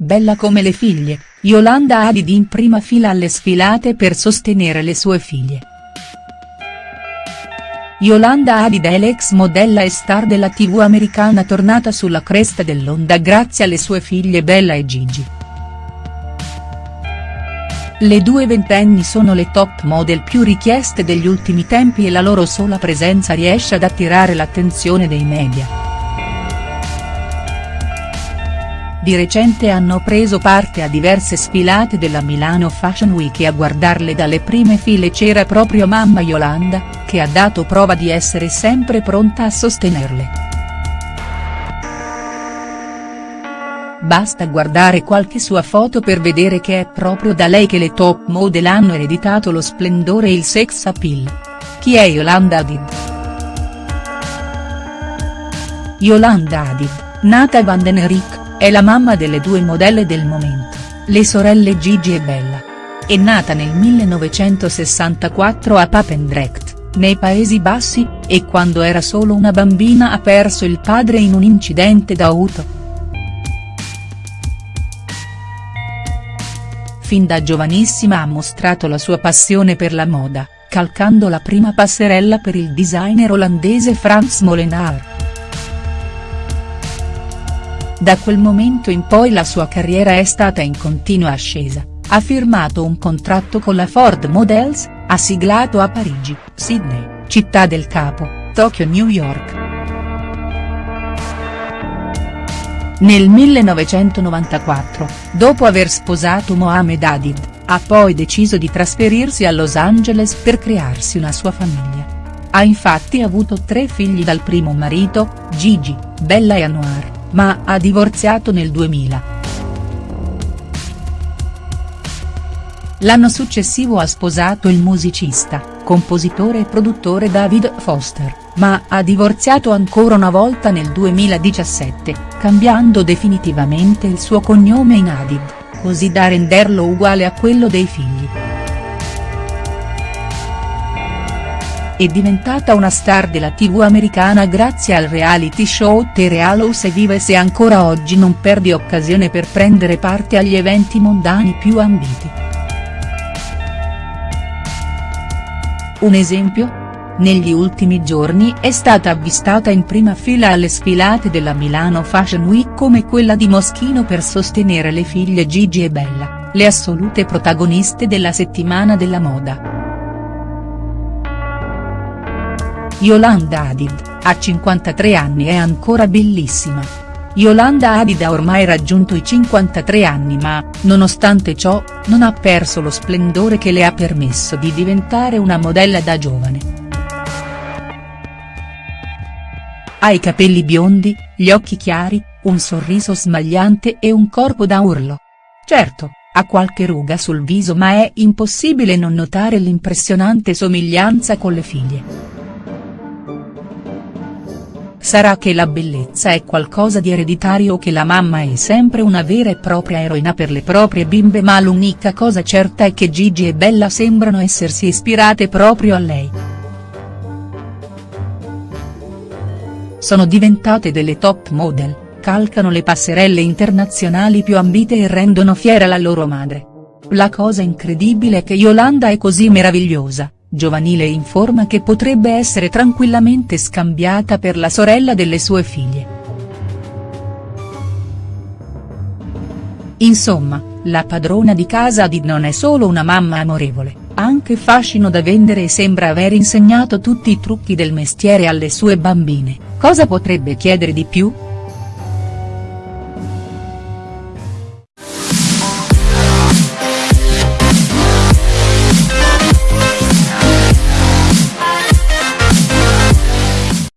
Bella come le figlie, Yolanda Hadid in prima fila alle sfilate per sostenere le sue figlie. Yolanda Hadid è l'ex modella e star della tv americana tornata sulla cresta dell'onda grazie alle sue figlie Bella e Gigi. Le due ventenni sono le top model più richieste degli ultimi tempi e la loro sola presenza riesce ad attirare l'attenzione dei media. Di recente hanno preso parte a diverse sfilate della Milano Fashion Week e a guardarle dalle prime file c'era proprio mamma Yolanda, che ha dato prova di essere sempre pronta a sostenerle. Basta guardare qualche sua foto per vedere che è proprio da lei che le top model hanno ereditato lo splendore e il sex appeal. Chi è Yolanda Hadid?. Yolanda Hadid, nata Van den Rik, è la mamma delle due modelle del momento, le sorelle Gigi e Bella. È nata nel 1964 a Papendrecht, nei Paesi Bassi, e quando era solo una bambina ha perso il padre in un incidente d'auto. Fin da giovanissima ha mostrato la sua passione per la moda, calcando la prima passerella per il designer olandese Frans Molenaar. Da quel momento in poi la sua carriera è stata in continua ascesa, ha firmato un contratto con la Ford Models, ha siglato a Parigi, Sydney, Città del Capo, Tokyo New York. Nel 1994, dopo aver sposato Mohamed Hadid, ha poi deciso di trasferirsi a Los Angeles per crearsi una sua famiglia. Ha infatti avuto tre figli dal primo marito, Gigi, Bella e Anwar ma ha divorziato nel 2000. L'anno successivo ha sposato il musicista, compositore e produttore David Foster, ma ha divorziato ancora una volta nel 2017, cambiando definitivamente il suo cognome in Hadid, così da renderlo uguale a quello dei figli. È diventata una star della tv americana grazie al reality show The Real House e vive se ancora oggi non perdi occasione per prendere parte agli eventi mondani più ambiti. Un esempio? Negli ultimi giorni è stata avvistata in prima fila alle sfilate della Milano Fashion Week come quella di Moschino per sostenere le figlie Gigi e Bella, le assolute protagoniste della settimana della moda. Yolanda Hadid, a 53 anni è ancora bellissima. Yolanda Hadid ha ormai raggiunto i 53 anni ma, nonostante ciò, non ha perso lo splendore che le ha permesso di diventare una modella da giovane. Ha i capelli biondi, gli occhi chiari, un sorriso smagliante e un corpo da urlo. Certo, ha qualche ruga sul viso ma è impossibile non notare l'impressionante somiglianza con le figlie. Sarà che la bellezza è qualcosa di ereditario che la mamma è sempre una vera e propria eroina per le proprie bimbe ma l'unica cosa certa è che Gigi e Bella sembrano essersi ispirate proprio a lei. Sono diventate delle top model, calcano le passerelle internazionali più ambite e rendono fiera la loro madre. La cosa incredibile è che Yolanda è così meravigliosa, giovanile in forma che potrebbe essere tranquillamente scambiata per la sorella delle sue figlie. Insomma, la padrona di casa Adid non è solo una mamma amorevole, anche fascino da vendere e sembra aver insegnato tutti i trucchi del mestiere alle sue bambine, cosa potrebbe chiedere di più?.